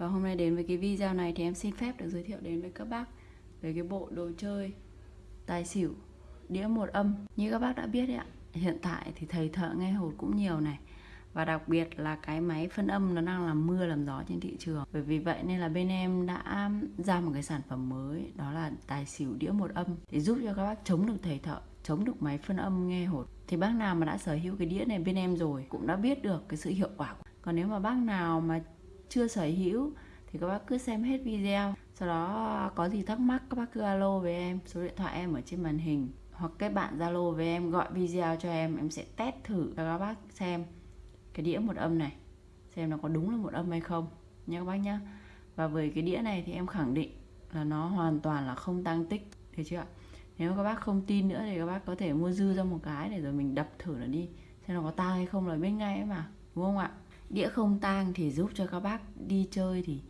Và hôm nay đến với cái video này thì em xin phép được giới thiệu đến với các bác về cái bộ đồ chơi tài xỉu đĩa một âm. Như các bác đã biết đấy ạ, hiện tại thì thầy thợ nghe hột cũng nhiều này. Và đặc biệt là cái máy phân âm nó đang làm mưa làm gió trên thị trường Bởi vì vậy nên là bên em đã ra một cái sản phẩm mới Đó là tài xỉu đĩa một âm Để giúp cho các bác chống được thầy thợ Chống được máy phân âm nghe hột Thì bác nào mà đã sở hữu cái đĩa này bên em rồi Cũng đã biết được cái sự hiệu quả Còn nếu mà bác nào mà chưa sở hữu thì các bác cứ xem hết video. Sau đó có gì thắc mắc, các bác cứ alo với em, số điện thoại em ở trên màn hình. Hoặc kết bạn zalo với em, gọi video cho em em sẽ test thử cho các bác xem cái đĩa một âm này, xem nó có đúng là một âm hay không nha các bác nhá và với cái đĩa này thì em khẳng định là nó hoàn toàn là không tăng tích được chưa ạ? Nếu các bác không tin nữa thì các bác có thể mua dư ra một cái để rồi mình đập thử nó đi, xem nó có tăng hay không là biết ngay ấy mà, đúng không ạ? Đĩa không tang thì giúp cho các bác đi chơi thì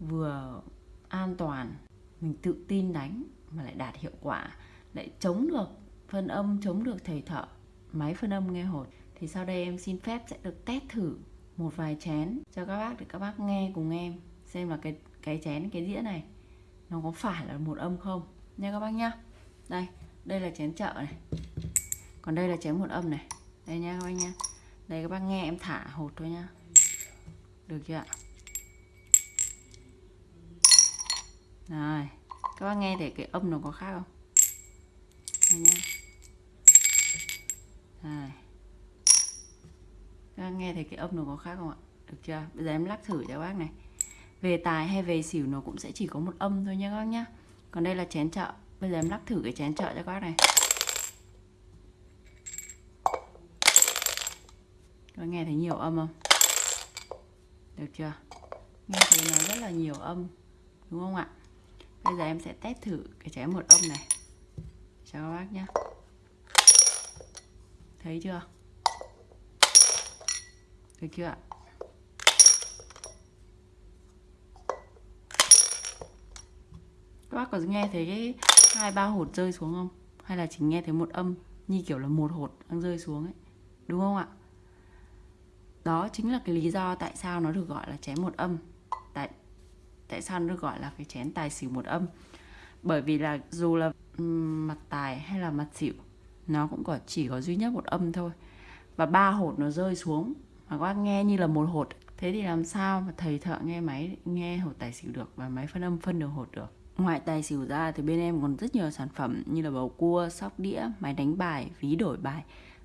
vừa an toàn. Mình tự tin đánh mà lại đạt hiệu quả lại chống được phân âm chống được thầy thợ máy phân âm nghe hột. Thì sau đây em xin phép sẽ được test thử một vài chén cho các bác để các bác nghe cùng em xem là cái cái chén cái đĩa này nó có phải là một âm không. Nha các bác nhá. Đây đây là chén chợ này. Còn đây là chén một âm này. Đây nha các bác nha, đây các bác nghe em thả hột thôi nha được chưa ạ? Rồi, các bác nghe thấy cái âm nó có khác không? Đây nhá. Rồi. Các bác nghe thấy cái âm nó có khác không ạ? Được chưa? Bây giờ em lắc thử cho các bác này. Về tài hay về xỉu nó cũng sẽ chỉ có một âm thôi nhé các bác nhá. Còn đây là chén chợ. Bây giờ em lắc thử cái chén chợ cho các bác này. Các bác nghe thấy nhiều âm không? Được chưa? Nghe thấy nó rất là nhiều âm, đúng không ạ? Bây giờ em sẽ test thử cái trái một âm này. Cho các bác nhé thấy chưa? Được chưa ạ? Các bác có nghe thấy cái hai ba hột rơi xuống không? Hay là chỉ nghe thấy một âm như kiểu là một hột đang rơi xuống ấy? Đúng không ạ? Đó chính là cái lý do tại sao nó được gọi là chén một âm. Tại tại sao nó được gọi là cái chén tài xỉu một âm? Bởi vì là dù là mặt tài hay là mặt xỉu, nó cũng có, chỉ có duy nhất một âm thôi. Và ba hột nó rơi xuống. Mà các bác nghe như là một hột. Thế thì làm sao mà thầy thợ nghe máy, nghe hột tài xỉu được và máy phân âm phân được hột được? Ngoài tài xỉu ra thì bên em còn rất nhiều sản phẩm như là bầu cua, sóc đĩa, máy đánh bài, ví đổi bài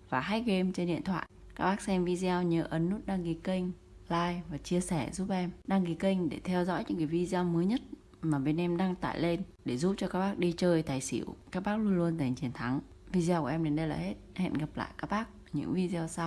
và hack game trên điện thoại các bác xem video nhớ ấn nút đăng ký kênh, like và chia sẻ giúp em. Đăng ký kênh để theo dõi những cái video mới nhất mà bên em đăng tải lên để giúp cho các bác đi chơi tài xỉu. Các bác luôn luôn giành chiến thắng. Video của em đến đây là hết. Hẹn gặp lại các bác những video sau.